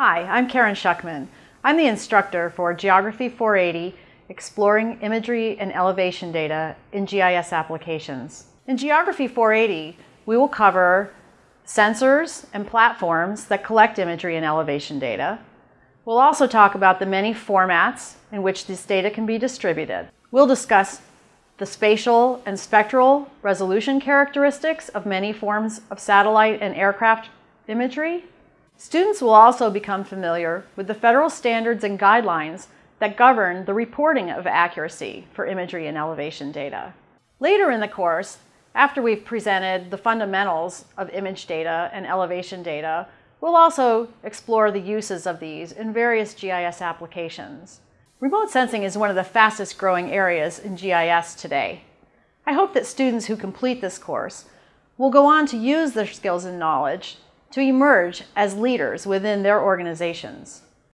Hi, I'm Karen Schuckman. I'm the instructor for Geography 480, Exploring Imagery and Elevation Data in GIS Applications. In Geography 480, we will cover sensors and platforms that collect imagery and elevation data. We'll also talk about the many formats in which this data can be distributed. We'll discuss the spatial and spectral resolution characteristics of many forms of satellite and aircraft imagery. Students will also become familiar with the federal standards and guidelines that govern the reporting of accuracy for imagery and elevation data. Later in the course, after we've presented the fundamentals of image data and elevation data, we'll also explore the uses of these in various GIS applications. Remote sensing is one of the fastest growing areas in GIS today. I hope that students who complete this course will go on to use their skills and knowledge to emerge as leaders within their organizations.